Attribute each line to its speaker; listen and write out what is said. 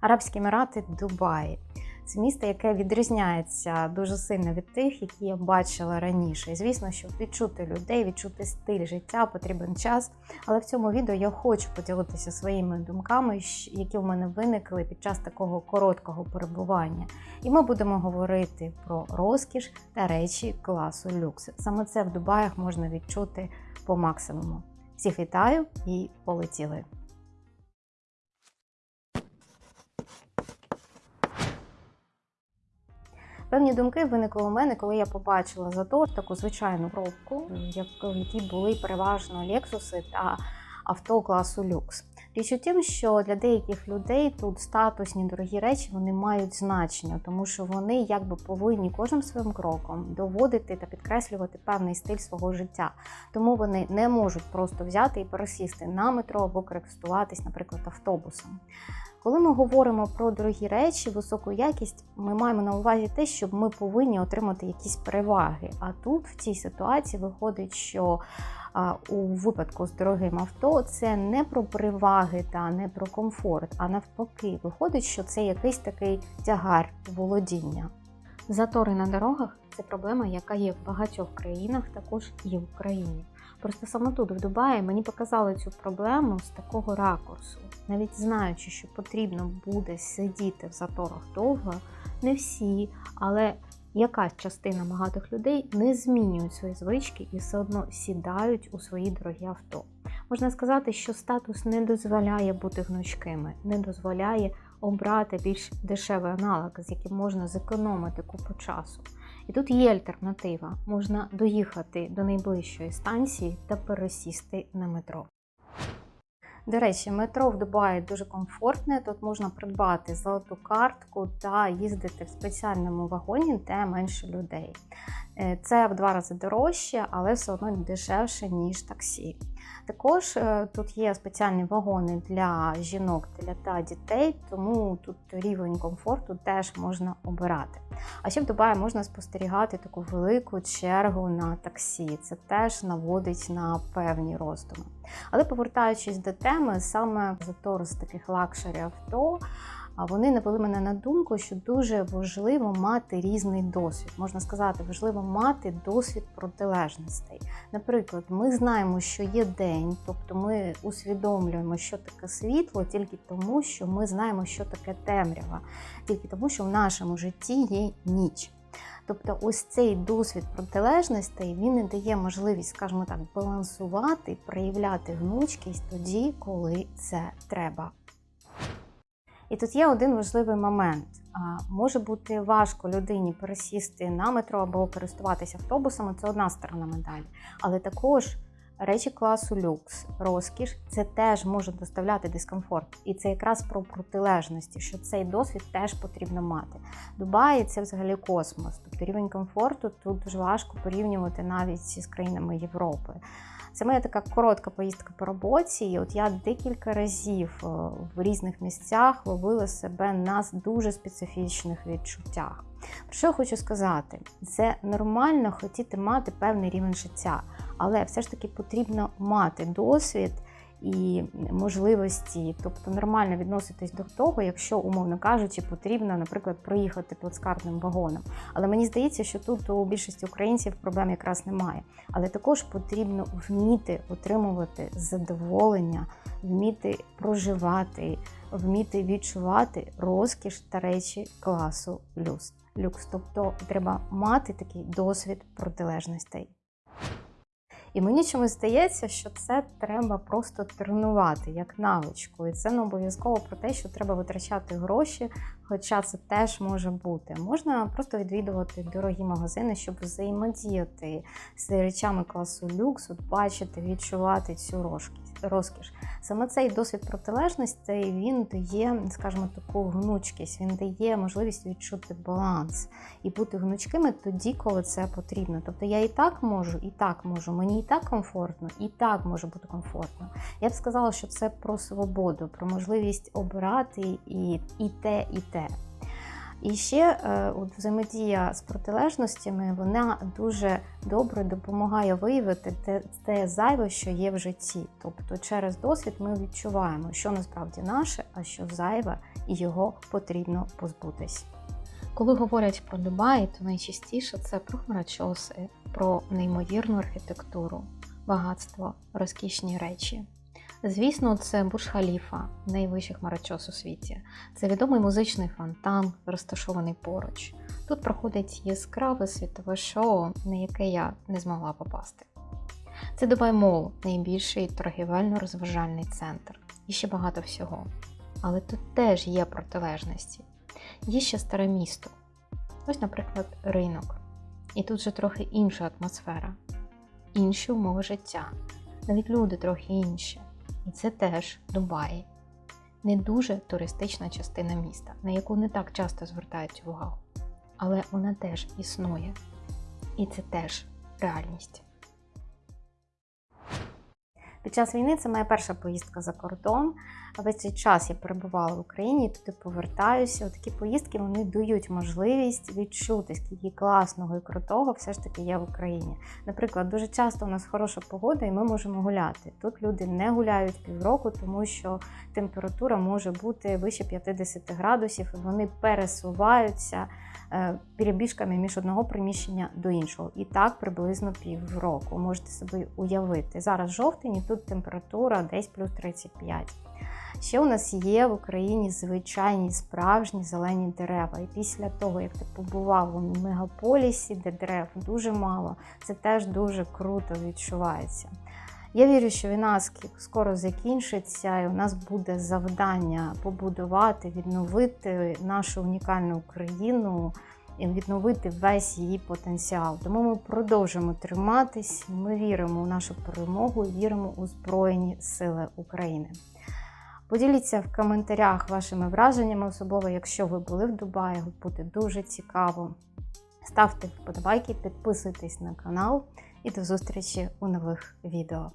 Speaker 1: Арабські Емірати, Дубай. Це місто, яке відрізняється дуже сильно від тих, які я бачила раніше. І звісно, щоб відчути людей, відчути стиль життя, потрібен час. Але в цьому відео я хочу поділитися своїми думками, які в мене виникли під час такого короткого перебування. І ми будемо говорити про розкіш та речі класу люкс. Саме це в Дубаях можна відчути по максимуму. Всіх вітаю і полетіли! Певні думки виникли у мене, коли я побачила затор, таку звичайну пробку, в якій були переважно лексуси та авто класу люкс. Річ у тім, що для деяких людей тут статусні дорогі речі вони мають значення, тому що вони якби повинні кожним своїм кроком доводити та підкреслювати певний стиль свого життя. Тому вони не можуть просто взяти і пересісти на метро або користуватись, наприклад, автобусом. Коли ми говоримо про дорогі речі, високу якість, ми маємо на увазі те, що ми повинні отримати якісь переваги. А тут в цій ситуації виходить, що у випадку з дорогим авто це не про переваги та не про комфорт, а навпаки, виходить, що це якийсь такий тягар володіння. Затори на дорогах це проблема, яка є в багатьох країнах, також і в Україні. Просто саме тут, в Дубаї, мені показали цю проблему з такого ракурсу. Навіть знаючи, що потрібно буде сидіти в заторах довго, не всі, але якась частина багатих людей не змінюють свої звички і все одно сідають у свої дорогі авто. Можна сказати, що статус не дозволяє бути гнучкими, не дозволяє обрати більш дешевий аналог, з яким можна зекономити купу часу. І тут є альтернатива: можна доїхати до найближчої станції та пересісти на метро. До речі, метро в Дубаї дуже комфортне. Тут можна придбати золоту картку та їздити в спеціальному вагоні, де менше людей. Е, Це в два рази дорожче, але все одно дешевше, ніж таксі. Також е, тут є спеціальні вагони для жінок для та дітей, тому тут рівень комфорту теж можна обирати. А ще в Дубаї можна спостерігати таку велику чергу на таксі. Це теж наводить на певні роздуми. Але повертаючись до теми, саме затор з таких luxury авто. Вони навели мене на думку, що дуже важливо мати різний досвід. Можна сказати, важливо мати досвід протилежностей. Наприклад, ми знаємо, що є день, тобто ми усвідомлюємо, що таке світло, тільки тому, що ми знаємо, що таке темрява, тільки тому, що в нашому житті є ніч. Тобто, ось цей досвід протилежностей він не дає можливість, скажімо так, балансувати, проявляти гнучкість тоді, коли це треба. І тут є один важливий момент. Може бути важко людині пересісти на метро або користуватися автобусами, це одна сторона медалі. Але також речі класу люкс, розкіш, це теж може доставляти дискомфорт. І це якраз про протилежності, що цей досвід теж потрібно мати. Дубаї це взагалі космос. Тобто рівень комфорту тут дуже важко порівнювати навіть з країнами Європи. Це моя така коротка поїздка по роботі. І от я декілька разів е, в різних місцях ловила себе на дуже специфічних відчуттях. Про що хочу сказати? Це нормально хотіти мати певний рівень життя, але все ж таки потрібно мати досвід і можливості, тобто нормально відноситись до того, якщо, умовно кажучи, потрібно, наприклад, проїхати плацкартним вагоном. Але мені здається, що тут у більшості українців проблем якраз немає. Але також потрібно вміти отримувати задоволення, вміти проживати, вміти відчувати розкіш та речі класу люкс. Люкс, тобто треба мати такий досвід протилежностей. І мені чомусь здається, що це треба просто тренувати як навичку. І це не обов'язково про те, що треба витрачати гроші, хоча це теж може бути. Можна просто відвідувати дорогі магазини, щоб взаємодіяти з речами класу люксу, бачити, відчувати цю розкіш. Розкіш. Саме цей досвід протилежностей він дає, скажімо, таку гнучкість, він дає можливість відчути баланс і бути гнучкими тоді, коли це потрібно. Тобто я і так можу, і так можу. Мені і так комфортно, і так може бути комфортно. Я б сказала, що це про свободу, про можливість обирати і, і те, і те. І ще е, от взаємодія з протилежностями вона дуже добре допомагає виявити те, те зайве, що є в житті. Тобто через досвід ми відчуваємо, що насправді наше, а що зайве, і його потрібно позбутись. Коли говорять про Дубай, то найчастіше це про хмарочоси, про неймовірну архітектуру, багатство, розкішні речі. Звісно, це Бурж-Халіфа, найвищий хмарочос у світі. Це відомий музичний фонтан, розташований поруч. Тут проходить яскраве світове шоу, на яке я не змогла попасти. Це Дубай Мол, найбільший торгівельно-розважальний центр. І ще багато всього. Але тут теж є протилежності. Є ще старе місто. Ось, наприклад, ринок. І тут же трохи інша атмосфера, інші умови життя, навіть люди трохи інші. І це теж Дубай. Не дуже туристична частина міста, на яку не так часто звертають увагу. Але вона теж існує. І це теж реальність. Під час війни це моя перша поїздка за кордон. Весь цей час я перебувала в Україні, туди повертаюся. Такі поїздки вони дають можливість відчути, скільки класного і крутого все ж таки є в Україні. Наприклад, дуже часто у нас хороша погода, і ми можемо гуляти. Тут люди не гуляють півроку, тому що температура може бути вище 50 градусів, і вони пересуваються перебіжками між одного приміщення до іншого. І так приблизно півроку. Можете собі уявити. Зараз жовтень, і тут температура десь плюс 35. Ще у нас є в Україні звичайні справжні зелені дерева. І після того, як ти побував у мегаполісі, де дерев дуже мало, це теж дуже круто відчувається. Я вірю, що війна скоро закінчиться, і у нас буде завдання побудувати, відновити нашу унікальну Україну і відновити весь її потенціал. Тому ми продовжуємо триматись. Ми віримо у нашу перемогу віримо у Збройні Сили України. Поділіться в коментарях вашими враженнями, особливо, якщо ви були в Дубаї, буде дуже цікаво. Ставте вподобайки, підписуйтесь на канал і до зустрічі у нових відео.